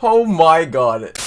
Oh my god.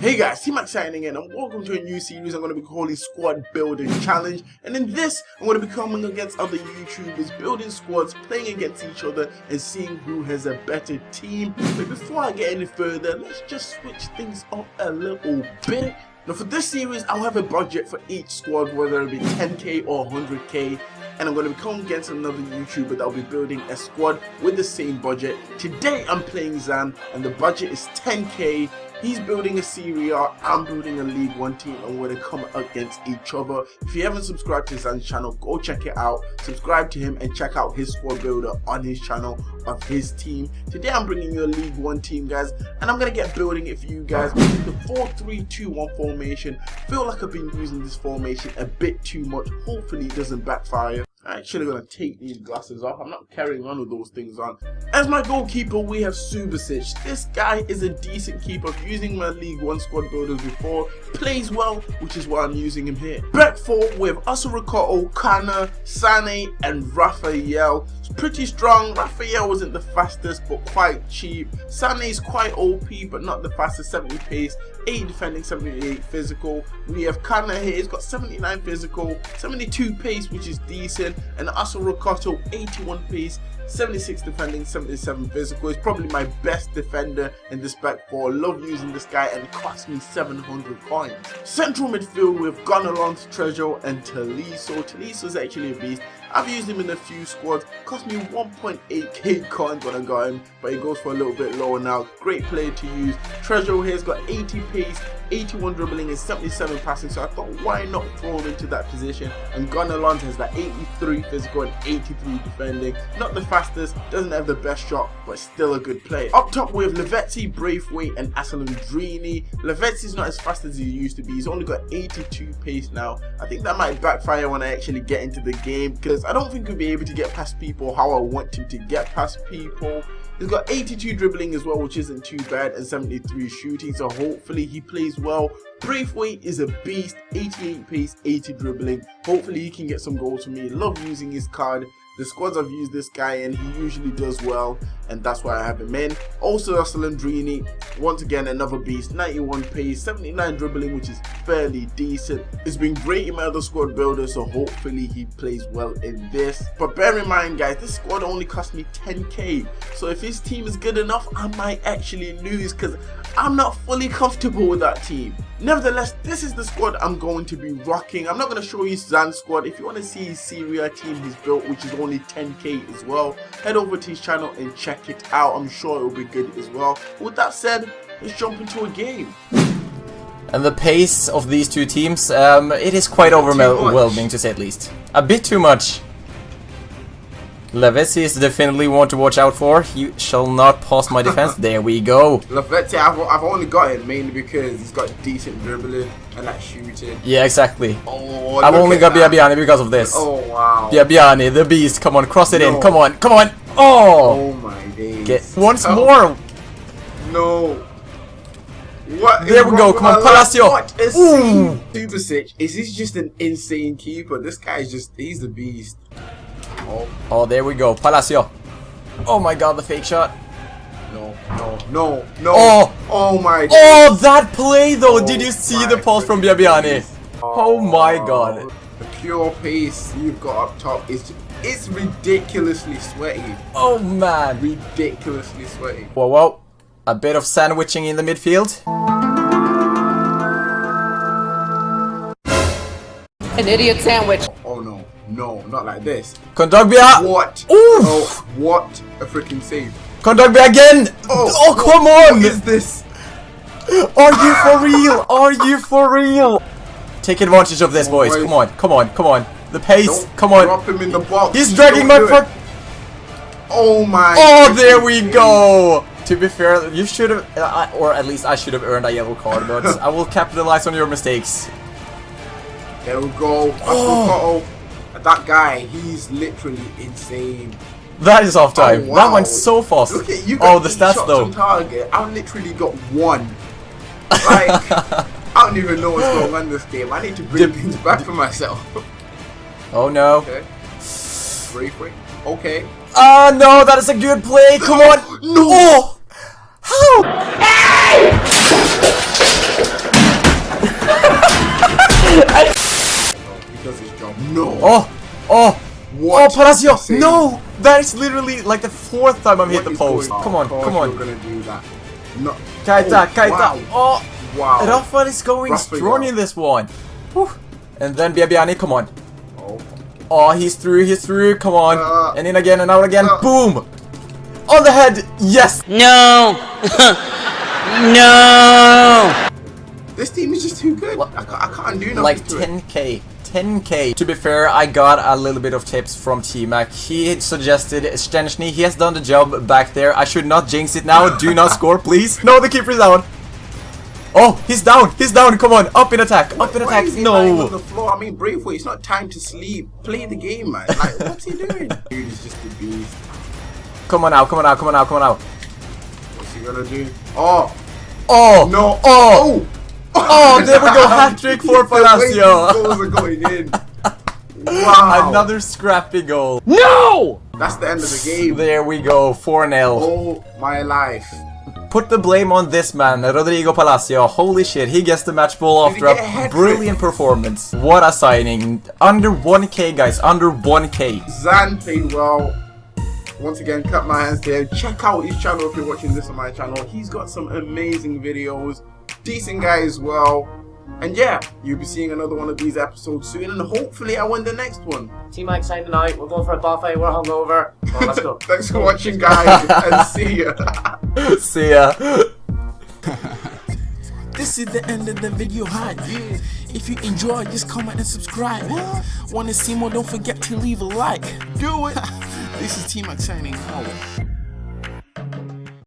Hey guys, T-Mac signing in and welcome to a new series I'm going to be calling Squad Building Challenge and in this I'm going to be coming against other YouTubers, building squads, playing against each other and seeing who has a better team. But before I get any further, let's just switch things up a little bit. Now for this series, I'll have a budget for each squad, whether it be 10k or 100k and I'm going to coming against another YouTuber that will be building a squad with the same budget. Today I'm playing Zan and the budget is 10k He's building a Serie A, I'm building a League One team, and we're gonna come against each other. If you haven't subscribed to Zan's channel, go check it out. Subscribe to him and check out his squad builder on his channel of his team. Today I'm bringing you a League One team, guys, and I'm gonna get building it for you guys. The 4-3-2-1 formation. feel like I've been using this formation a bit too much. Hopefully it doesn't backfire. I'm actually gonna take these glasses off. I'm not carrying on with those things on. As my goalkeeper, we have Subasic. This guy is a decent keeper. Using my League One squad builders before, plays well, which is why I'm using him here. Back four with Assou-Ekotto, Kana, Sane, and Raphael. It's pretty strong. Raphael wasn't the fastest, but quite cheap. Sane is quite OP, but not the fastest. 70 pace, 80 defending, 78 physical. We have Kana here. He's got 79 physical, 72 pace, which is decent and Assou-Ekotto 81 pace 76 defending 77 physical. Is probably my best defender in this back four. Love using this guy and cost me 700 points. Central midfield we've with Gonalons, Treasure and Tolisso Tolisso is actually a beast I've used him in a few squads, cost me 1.8k coins when I got him, but he goes for a little bit lower now. Great player to use. Treasure here's got 80 pace, 81 dribbling and 77 passing, so I thought why not throw him into that position. And Gunnar Gonalons has that 83 physical and 83 defending. Not the fastest, doesn't have the best shot, but still a good player. Up top we have Lavezzi, Braithwaite and Asllundrini. Lavezzi's not as fast as he used to be, he's only got 82 pace now. I think that might backfire when I actually get into the game because I don't think he'll be able to get past people how I want him to get past people. He's got 82 dribbling as well, which isn't too bad, and 73 shooting, so hopefully he plays well. Braithwaite is a beast, 88 pace, 80 dribbling. Hopefully he can get some goals for me. Love using his card the squads I've used this guy and he usually does well and that's why I have him in. Also Asllundrini, once again another beast, 91 pace, 79 dribbling which is fairly decent. It's been great in my other squad builder so hopefully he plays well in this. But bear in mind guys, this squad only cost me 10k so if his team is good enough I might actually lose because I'm not fully comfortable with that team. Nevertheless, this is the squad I'm going to be rocking. I'm not going to show you Zan's squad. If you want to see his Serie A team he's built, which is only 10k as well, head over to his channel and check it out. I'm sure it will be good as well. With that said, let's jump into a game. And the pace of these two teams, um, it is quite overwhelming to say at least. A bit too much. Lavezzi is definitely one to watch out for. He shall not pass my defense. there we go. Lavezzi, I've, I've only got him mainly because he's got decent dribbling and that shooting. Yeah, exactly. Oh, I've only got Biabiany because of this. Oh, wow. Biabiany, the beast. Come on, cross it no. in. Come on, come on. Oh! Oh, my days. Get once oh. more. No. What there we go. Come on, Palacio. What is Ooh. Subasic? Is he just an insane keeper? This guy's just, he's the beast. Oh. oh, there we go. Palacio. Oh my god, the fake shot. No, no, no, no. Oh, oh my. Oh, that play though. Oh, Did you oh see the pulse from Biabiany? Oh, oh, my god. The pure pace you've got up top is it's ridiculously sweaty. Oh man. Ridiculously sweaty. Whoa, whoa. A bit of sandwiching in the midfield. An idiot sandwich. Oh no. No, not like this. Kondogbia! What? Oof. Oh, what a freaking save. Kondogbia again! Oh, oh come on! What is this? Are you for real? Are you for real? Take advantage of this, oh, boys. Come on, come on, come on. The pace, Don't come on. Drop him in the box. He's dragging my foot. Oh my. Oh, there we go. To be fair, you should have, uh, or at least I should have earned a yellow card, but I will capitalize on your mistakes. There we go. Oh that guy, he's literally insane. That is off time. Oh, wow. That went so fast. Look at you got oh, the stats though. target. I literally got one. Like, I don't even know what's going on this game. I need to bring things back for myself. Oh no. Okay. Break, break. Okay. Ah, uh, no, that is a good play. Come on. no. Oh. How? Oh, hey! No. Oh oh, Palacio! No, that is literally like the fourth time I've hit the post. going on? Come on, Of course come You're on, gonna do that. No. Kaita, Oh, Kaita. Wow. Oh, wow. Rafael is going Rafael. strong in this one. Whew. And then Biabiany, come on. Oh. Oh, he's through, he's through, come on. Uh, and in again and out again. uh. Boom! On the head! Yes! No! no! This team is just too good. What? I can't, I can't do nothing Like to it. 10k. 10k. To be fair, I got a little bit of tips from T-Mac. He suggested Stenchny. He has done the job back there. I should not jinx it now. Do not score, please. No, the keeper's down. Oh, he's down. He's down. Come on. Up in attack. Up in Why attack. is he lying on the floor? I mean, Braithwaite, it's not time to sleep. Play the game, man. Like, what's he doing? Dude, he's just a beast. Come on now. Come on now. Come on now. Come on now. What's he gonna do? Oh, Oh. no. Oh. Oh! Oh, there we go. Hat trick for The way these Palacio. goals are going in. Wow. Another scrappy goal. No! That's the end of the game. There we go. 4-0. Oh my life. Put the blame on this man, Rodrigo Palacio. Holy shit, he gets the match ball after a a brilliant performance. What a signing. Under 1k, guys. Under 1k. Zan played well. Once again, cut my hands to him. Check out his channel if you're watching this on my channel. He's got some amazing videos. Decent guy as well. And yeah, you'll be seeing another one of these episodes soon, and hopefully I win the next one. Team Mike signing out. We're going for a buffet. We're hungover. Oh, let's go. Thanks for watching, guys, and see ya. See ya. This is the end of the video hype. If you enjoyed, just comment and subscribe. Want to see more? Don't forget to leave a like. Do it. this is T Mac signing out.